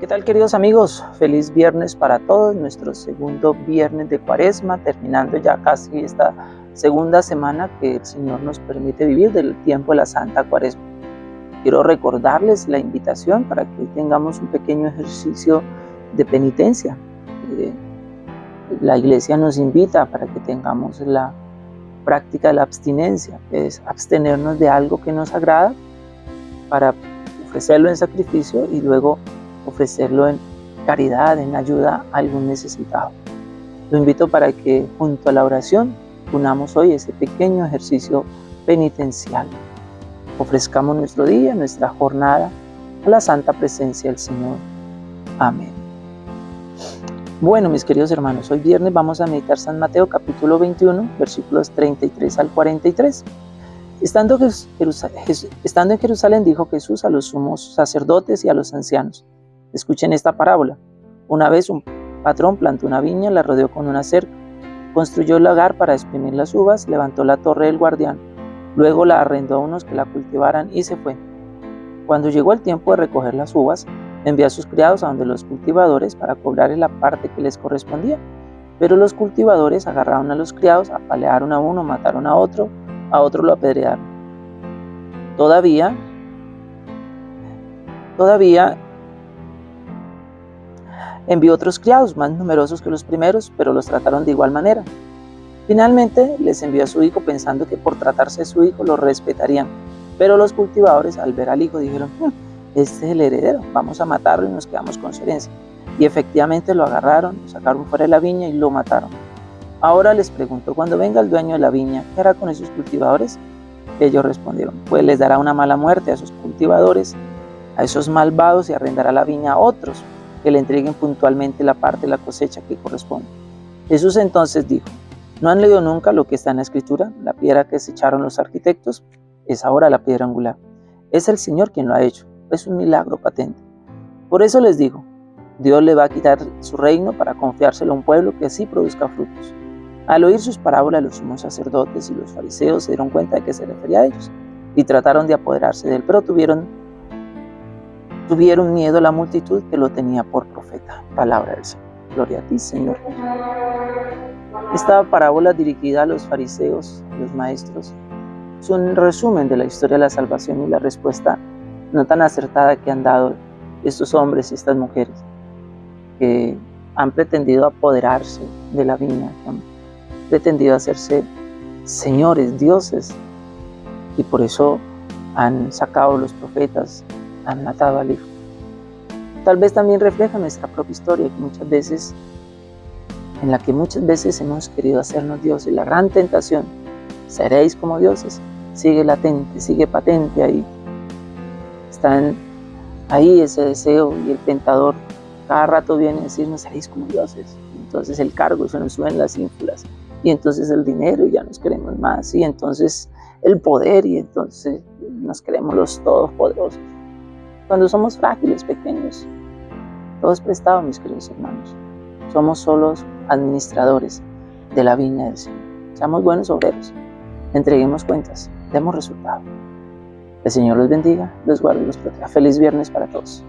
¿Qué tal queridos amigos? Feliz viernes para todos, nuestro segundo viernes de cuaresma, terminando ya casi esta segunda semana que el Señor nos permite vivir del tiempo de la Santa Cuaresma. Quiero recordarles la invitación para que hoy tengamos un pequeño ejercicio de penitencia. Eh, la iglesia nos invita para que tengamos la práctica de la abstinencia, es abstenernos de algo que nos agrada para ofrecerlo en sacrificio y luego ofrecerlo en caridad, en ayuda a algún necesitado. Lo invito para que junto a la oración unamos hoy ese pequeño ejercicio penitencial. Ofrezcamos nuestro día, nuestra jornada a la santa presencia del Señor. Amén. Bueno, mis queridos hermanos, hoy viernes vamos a meditar San Mateo capítulo 21, versículos 33 al 43. Estando, estando en Jerusalén dijo Jesús a los sumos sacerdotes y a los ancianos, Escuchen esta parábola. Una vez un patrón plantó una viña, la rodeó con una cerca, construyó el lagar para exprimir las uvas, levantó la torre del guardián, luego la arrendó a unos que la cultivaran y se fue. Cuando llegó el tiempo de recoger las uvas, envió a sus criados a donde los cultivadores para cobrarles la parte que les correspondía. Pero los cultivadores agarraron a los criados, apalearon a uno, mataron a otro, a otro lo apedrearon. Todavía, todavía Envió otros criados más numerosos que los primeros, pero los trataron de igual manera. Finalmente les envió a su hijo pensando que por tratarse de su hijo lo respetarían. Pero los cultivadores al ver al hijo dijeron, hmm, este es el heredero, vamos a matarlo y nos quedamos con su herencia. Y efectivamente lo agarraron, lo sacaron fuera de la viña y lo mataron. Ahora les pregunto, cuando venga el dueño de la viña, ¿qué hará con esos cultivadores? Ellos respondieron, pues les dará una mala muerte a esos cultivadores, a esos malvados y arrendará la viña a otros que le entreguen puntualmente la parte de la cosecha que corresponde. Jesús entonces dijo, ¿no han leído nunca lo que está en la escritura? La piedra que se echaron los arquitectos es ahora la piedra angular. Es el Señor quien lo ha hecho, es un milagro patente. Por eso les digo, Dios le va a quitar su reino para confiárselo a un pueblo que así produzca frutos. Al oír sus parábolas, los sumos sacerdotes y los fariseos se dieron cuenta de que se refería a ellos y trataron de apoderarse de él, pero tuvieron tuvieron miedo la multitud que lo tenía por profeta. Palabra del Señor. Gloria a ti, Señor. Esta parábola dirigida a los fariseos, los maestros, es un resumen de la historia de la salvación y la respuesta no tan acertada que han dado estos hombres y estas mujeres que han pretendido apoderarse de la viña, que han pretendido hacerse señores, dioses, y por eso han sacado los profetas, han matado al Hijo. Tal vez también refleja nuestra propia historia, que muchas veces, en la que muchas veces hemos querido hacernos dioses. La gran tentación, seréis como dioses, sigue latente, sigue patente ahí. Están ahí ese deseo y el tentador cada rato viene a decirnos, seréis como dioses. Entonces el cargo, se nos suben las ínfulas. Y entonces el dinero y ya nos queremos más. Y entonces el poder y entonces nos queremos los todopoderosos cuando somos frágiles, pequeños. Todo es prestado, mis queridos hermanos. Somos solos administradores de la viña del Señor. Seamos buenos obreros. Entreguemos cuentas. Demos resultado. El Señor los bendiga, los guarde y los proteja. Feliz viernes para todos.